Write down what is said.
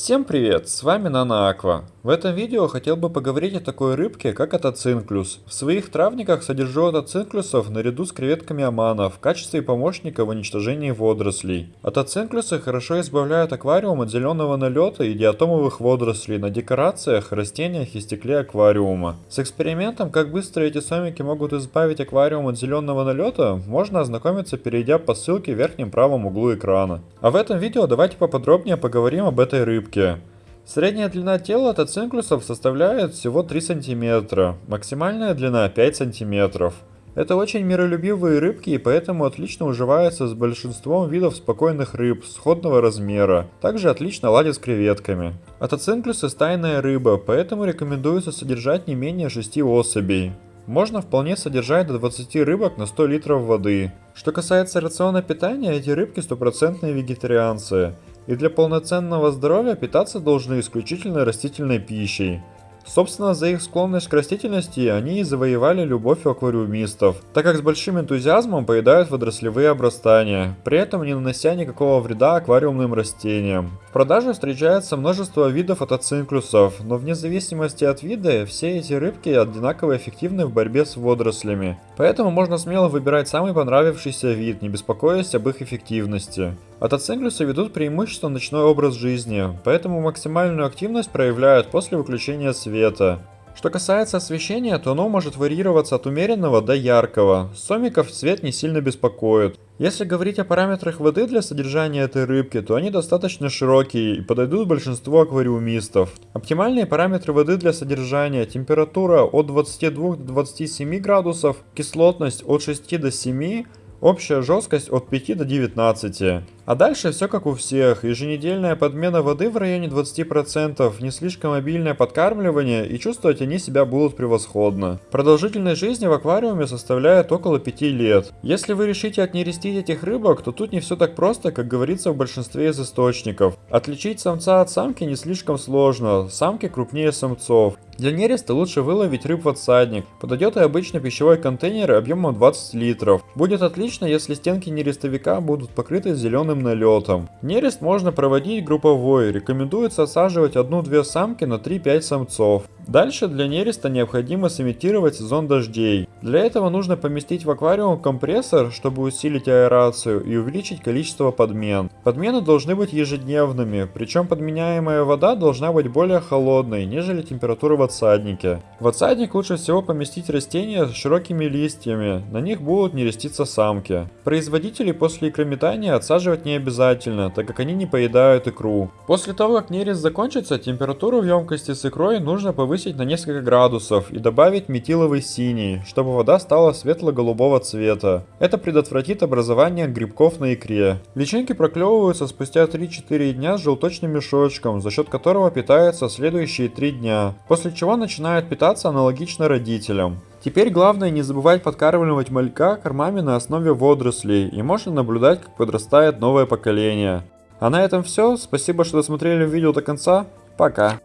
Всем привет, с вами Нана Аква. В этом видео хотел бы поговорить о такой рыбке, как атоцинклюс. В своих травниках содержу атоцинклюсов наряду с креветками амана в качестве помощника в уничтожении водорослей. Атоцинклюсы хорошо избавляют аквариум от зеленого налета и диатомовых водорослей на декорациях, растениях и стекле аквариума. С экспериментом, как быстро эти сомики могут избавить аквариум от зеленого налета, можно ознакомиться, перейдя по ссылке в верхнем правом углу экрана. А в этом видео давайте поподробнее поговорим об этой рыбке. Средняя длина тела тацинклюсов составляет всего 3 см, максимальная длина 5 см. Это очень миролюбивые рыбки и поэтому отлично уживаются с большинством видов спокойных рыб сходного размера. Также отлично ладят с креветками. Атоцинклюсы стайная рыба, поэтому рекомендуется содержать не менее 6 особей. Можно вполне содержать до 20 рыбок на 100 литров воды. Что касается рациона питания, эти рыбки стопроцентные вегетарианцы и для полноценного здоровья питаться должны исключительно растительной пищей. Собственно, за их склонность к растительности они и завоевали любовь аквариумистов, так как с большим энтузиазмом поедают водорослевые обрастания, при этом не нанося никакого вреда аквариумным растениям. В продаже встречается множество видов атоцинклюсов, но вне зависимости от вида, все эти рыбки одинаково эффективны в борьбе с водорослями. Поэтому можно смело выбирать самый понравившийся вид, не беспокоясь об их эффективности. Атоцинклюсы ведут преимущественно ночной образ жизни, поэтому максимальную активность проявляют после выключения света. Что касается освещения, то оно может варьироваться от умеренного до яркого. Сомиков цвет не сильно беспокоит. Если говорить о параметрах воды для содержания этой рыбки, то они достаточно широкие и подойдут большинству аквариумистов. Оптимальные параметры воды для содержания температура от 22 до 27 градусов, кислотность от 6 до 7, общая жесткость от 5 до 19. А дальше все как у всех, еженедельная подмена воды в районе 20%, не слишком обильное подкармливание и чувствовать они себя будут превосходно. Продолжительность жизни в аквариуме составляет около 5 лет. Если вы решите отнерестить этих рыбок, то тут не все так просто, как говорится в большинстве из источников. Отличить самца от самки не слишком сложно, самки крупнее самцов. Для нереста лучше выловить рыб в отсадник. Подойдет и обычный пищевой контейнер объемом 20 литров. Будет отлично, если стенки нерестовика будут покрыты зеленым сильным налетом. Нерест можно проводить групповой, рекомендуется осаживать одну-две самки на 3-5 самцов. Дальше для нереста необходимо сымитировать сезон дождей. Для этого нужно поместить в аквариум компрессор, чтобы усилить аэрацию и увеличить количество подмен. Подмены должны быть ежедневными, причем подменяемая вода должна быть более холодной, нежели температура в отсаднике. В отсадник лучше всего поместить растения с широкими листьями, на них будут нереститься самки. Производители после икрометания отсаживать не обязательно, так как они не поедают икру. После того, как нерест закончится, температуру в емкости с икрой нужно повысить на несколько градусов и добавить метиловый синий, чтобы вода стала светло-голубого цвета. Это предотвратит образование грибков на икре. Личинки проклевываются спустя 3-4 дня с желточным мешочком, за счет которого питаются следующие 3 дня, после чего начинают питаться аналогично родителям. Теперь главное не забывать подкармливать малька кормами на основе водорослей, и можно наблюдать, как подрастает новое поколение. А на этом все, спасибо, что досмотрели видео до конца, пока.